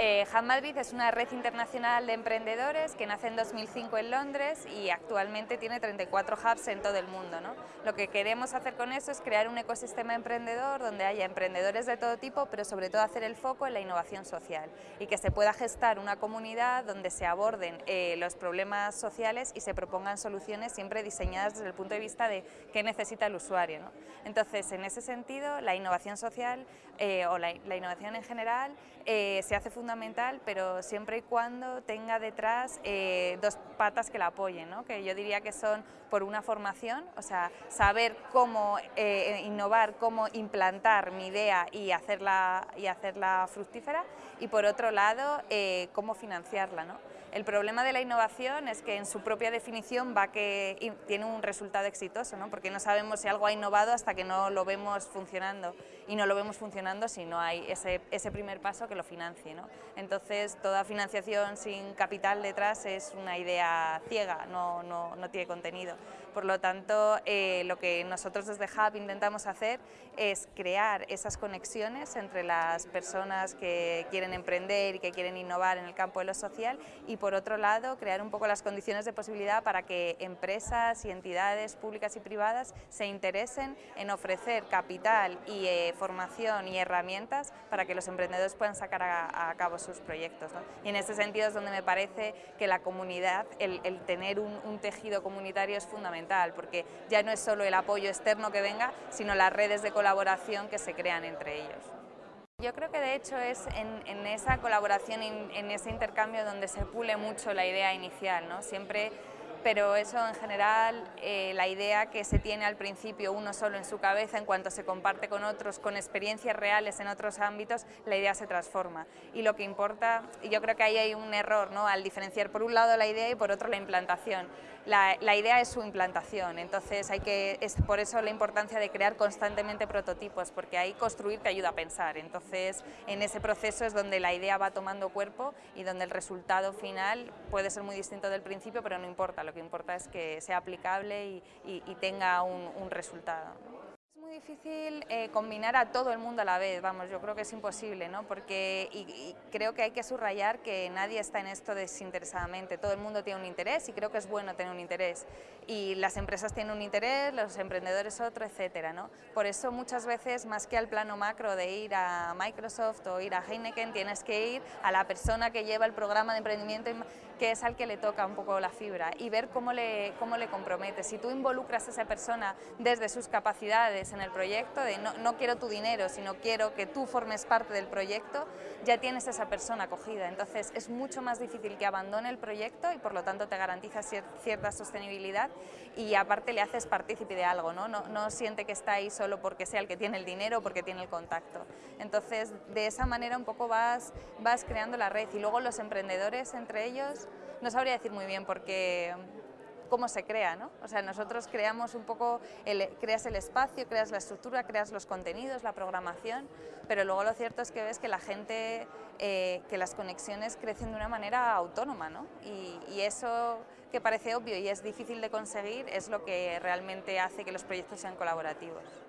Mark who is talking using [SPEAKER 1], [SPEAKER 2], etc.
[SPEAKER 1] Eh, Hub Madrid es una red internacional de emprendedores que nace en 2005 en Londres y actualmente tiene 34 hubs en todo el mundo. ¿no? Lo que queremos hacer con eso es crear un ecosistema emprendedor donde haya emprendedores de todo tipo, pero sobre todo hacer el foco en la innovación social y que se pueda gestar una comunidad donde se aborden eh, los problemas sociales y se propongan soluciones siempre diseñadas desde el punto de vista de qué necesita el usuario. ¿no? Entonces, en ese sentido, la innovación social eh, o la, la, innovación en general se hace fundamental fundamental, pero siempre y cuando tenga detrás eh, dos patas que la apoyen, ¿no? que yo diría que son por una formación, o sea, saber cómo eh, innovar, cómo implantar mi idea y hacerla, y hacerla fructífera, y por otro lado, eh, cómo financiarla. ¿no? El problema de la innovación es que en su propia definición va que tiene un resultado exitoso, ¿no? porque no sabemos si algo ha innovado hasta que no lo vemos funcionando, y no lo vemos funcionando si no hay ese, ese primer paso que lo financie. ¿no? Entonces, toda financiación sin capital detrás es una idea ciega, no, no, no tiene contenido. Por lo tanto, eh, lo que nosotros desde Hub intentamos hacer es crear esas conexiones entre las personas que quieren emprender y que quieren innovar en el campo de lo social y por otro lado crear un poco las condiciones de posibilidad para que empresas y entidades públicas y privadas se interesen en ofrecer capital y eh, formación y herramientas para que los emprendedores puedan sacar a, a cabo sus proyectos. ¿no? Y en ese sentido es donde me parece que la comunidad, el, el tener un, un tejido comunitario es fundamental, porque ya no es solo el apoyo externo que venga, sino las redes de colaboración que se crean entre ellos. Yo creo que de hecho es en, en esa colaboración, en, en, ese intercambio donde se pule mucho la idea inicial, ¿no? Siempre pero eso en general, eh, la idea que se tiene al principio uno solo en su cabeza, en cuanto se comparte con otros, con experiencias reales en otros ámbitos, la idea se transforma. Y lo que importa, y yo creo que ahí hay un error, ¿no? al diferenciar por un lado la idea y por otro la implantación. La, la idea es su implantación, entonces hay que, es por eso la importancia de crear constantemente prototipos, porque ahí construir te ayuda a pensar, entonces en ese proceso es donde la idea va tomando cuerpo y donde el resultado final puede ser muy distinto del principio, pero no importa, lo que importa es que sea aplicable y, y, y tenga un, un resultado muy difícil eh, combinar a todo el mundo a la vez, vamos, yo creo que es imposible, ¿no? Porque y, y creo que hay que subrayar que nadie está en esto desinteresadamente, todo el mundo tiene un interés y creo que es bueno tener un interés. Y las empresas tienen un interés, los emprendedores otro, etcétera, ¿no? Por eso muchas veces, más que al plano macro de ir a Microsoft o ir a Heineken, tienes que ir a la persona que lleva el programa de emprendimiento que es al que le toca un poco la fibra y ver cómo le, cómo le compromete. Si tú involucras a esa persona desde sus capacidades en el proyecto, de no, no quiero tu dinero, sino quiero que tú formes parte del proyecto, ya tienes a esa persona acogida. Entonces es mucho más difícil que abandone el proyecto y por lo tanto te garantiza cierta sostenibilidad y aparte le haces partícipe de algo, ¿no? No, no siente que está ahí solo porque sea el que tiene el dinero o porque tiene el contacto. Entonces de esa manera un poco vas, vas creando la red y luego los emprendedores entre ellos no sabría decir muy bien porque cómo se crea, ¿no? O sea, nosotros creamos un poco, el, creas el espacio, creas la estructura, creas los contenidos, la programación, pero luego lo cierto es que ves que la gente, eh, que las conexiones crecen de una manera autónoma, ¿no? Y, y, eso que parece obvio y es difícil de conseguir es lo que realmente hace que los proyectos sean colaborativos.